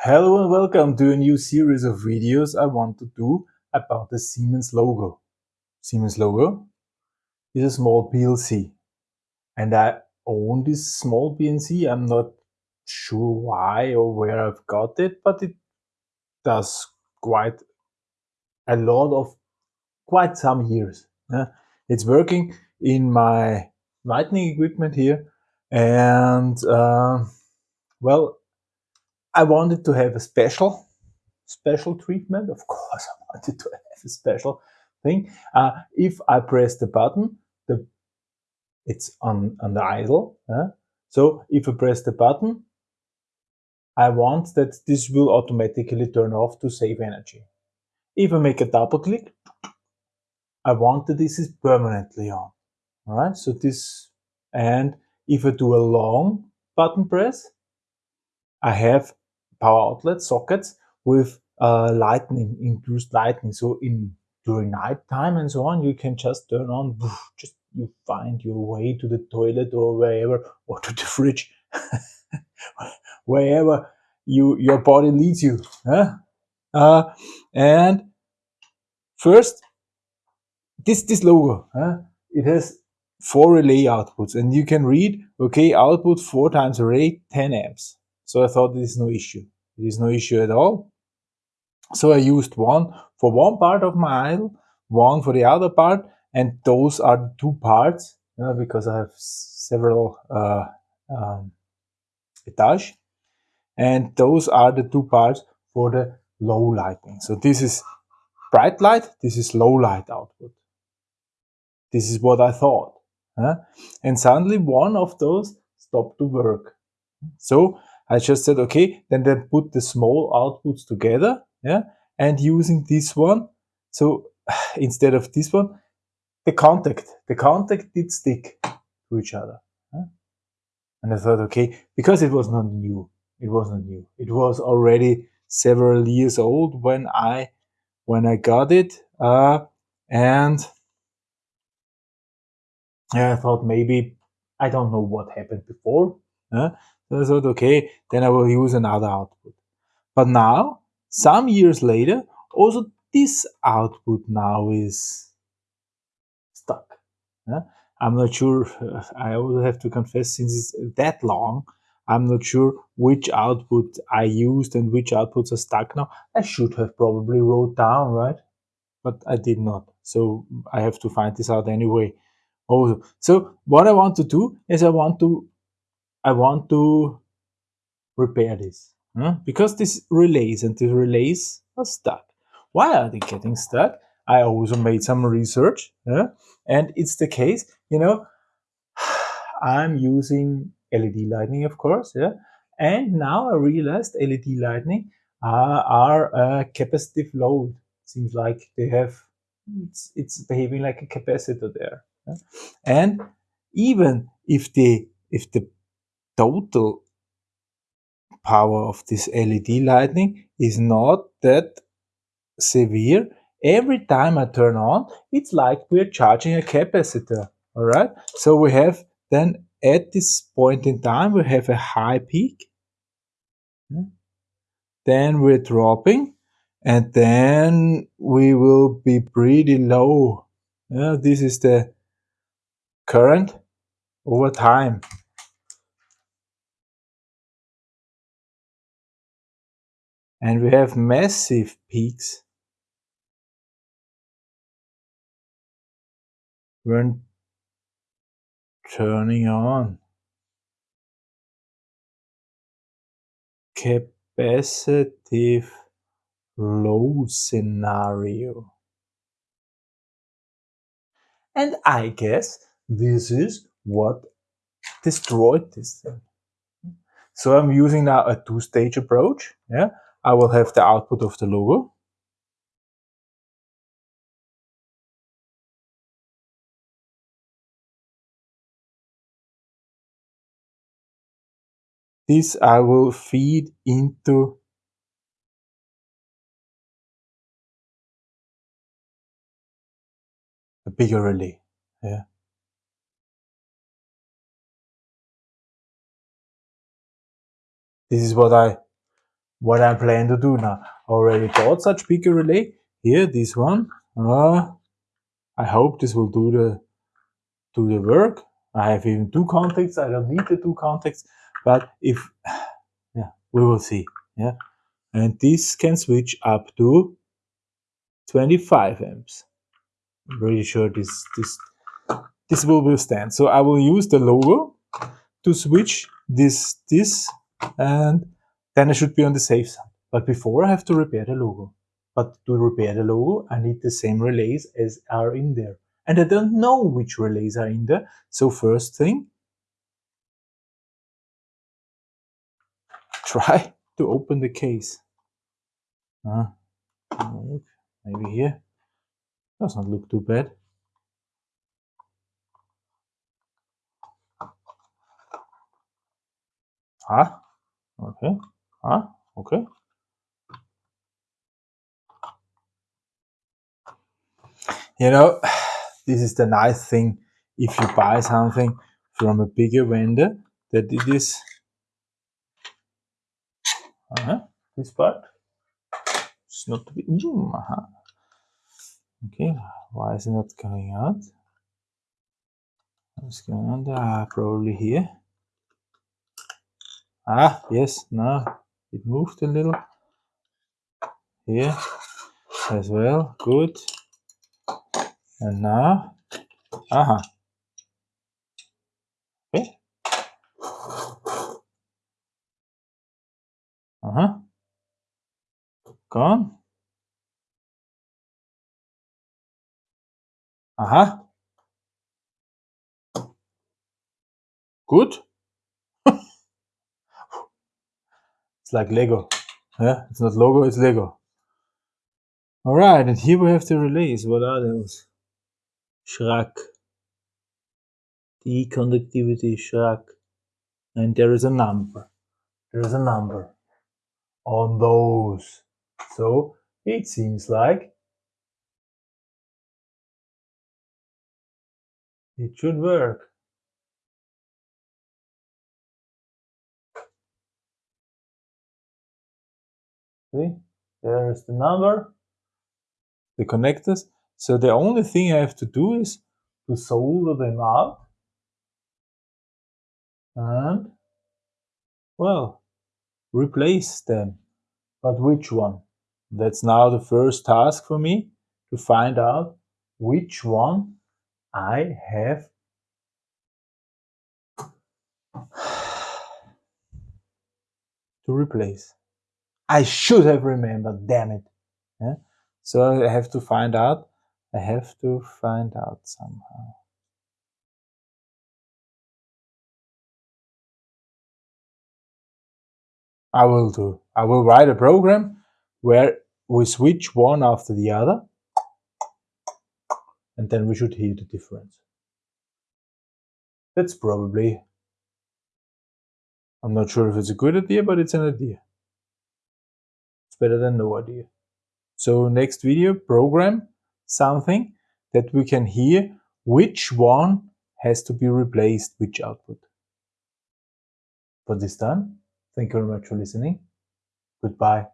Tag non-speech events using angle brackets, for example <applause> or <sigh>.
Hello and welcome to a new series of videos I want to do about the Siemens logo. Siemens logo is a small PLC and I own this small PLC. I'm not sure why or where I've got it, but it does quite a lot of quite some years. It's working in my lightning equipment here and uh, well I wanted to have a special, special treatment. Of course, I wanted to have a special thing. Uh, if I press the button, the it's on, on the idle. Uh, so if I press the button, I want that this will automatically turn off to save energy. If I make a double click, I want that this is permanently on. All right, so this, and if I do a long button press, I have power outlet sockets with uh, lightning, induced lightning. So in during night time and so on, you can just turn on, just you find your way to the toilet or wherever, or to the <laughs> fridge, wherever you your body leads you. Huh? Uh, and first, this this logo, huh? it has four relay outputs, and you can read, okay, output four times array, 10 amps. So I thought this is no issue. It is no issue at all. So I used one for one part of my idle, one for the other part, and those are the two parts uh, because I have several uh, um, etage, and those are the two parts for the low lighting. So this is bright light, this is low light output. This is what I thought. Huh? And suddenly one of those stopped to work. So I just said, okay, then then put the small outputs together, yeah, and using this one. So <sighs> instead of this one, the contact, the contact did stick to each other. Yeah? And I thought, okay, because it was not new, it was not new. It was already several years old when I when I got it, uh, and yeah, I thought maybe I don't know what happened before. So I thought, okay, then I will use another output. But now, some years later, also this output now is stuck. Yeah? I'm not sure, <laughs> I also have to confess, since it's that long, I'm not sure which output I used and which outputs are stuck now. I should have probably wrote down, right? But I did not. So I have to find this out anyway. Also, so what I want to do is I want to I want to repair this huh? because these relays and the relays are stuck. Why are they getting stuck? I also made some research yeah? and it's the case, you know, <sighs> I'm using LED lighting, of course, yeah. And now I realized LED lighting uh, are a capacitive load. Seems like they have, it's, it's behaving like a capacitor there. Yeah? And even if the if the total power of this LED lighting is not that severe. Every time I turn on, it's like we're charging a capacitor. All right. So we have then at this point in time, we have a high peak. Hmm. Then we're dropping and then we will be pretty low. Yeah, this is the current over time. And we have massive peaks when turning on capacitive low scenario. And I guess this is what destroyed this thing. So I'm using now a two-stage approach. Yeah, I will have the output of the logo. This I will feed into a bigger relay. Yeah. This is what I what I plan to do now. Already bought such bigger relay. Here, this one. Uh, I hope this will do the do the work. I have even two contacts. I don't need the two contacts, but if <sighs> yeah, we will see. Yeah, and this can switch up to 25 amps. I'm pretty sure this this this will withstand. So I will use the logo to switch this this and then I should be on the safe side. But before I have to repair the logo. But to repair the logo, I need the same relays as are in there. And I don't know which relays are in there. So first thing, try to open the case. Uh, maybe here. Does not look too bad. Ah, okay. Ah, okay. You know, this is the nice thing if you buy something from a bigger vendor that it is uh -huh, this part. It's not to be. Mm, uh -huh. Okay, why is it not coming out? What's going on? Ah, probably here. Ah, yes, now it moved a little. Here as well, good. And now, aha. Okay. Uh-huh. Gone. Aha. Good. It's like Lego. Yeah, it's not logo, it's Lego. Alright, and here we have the relays. What are those? Schrack. TE Connectivity Schrack. And there is a number. There is a number on those. So it seems like It should work. See, there is the number, the connectors. So the only thing I have to do is to solder them out and, well, replace them. But which one? That's now the first task for me to find out which one I have <sighs> to replace. I should have remembered, damn it. Yeah? So I have to find out. I have to find out somehow. I will do. I will write a program where we switch one after the other and then we should hear the difference. That's probably, I'm not sure if it's a good idea, but it's an idea. Better than no idea. So next video, program something that we can hear which one has to be replaced, which output. For this time, thank you very much for listening. Goodbye.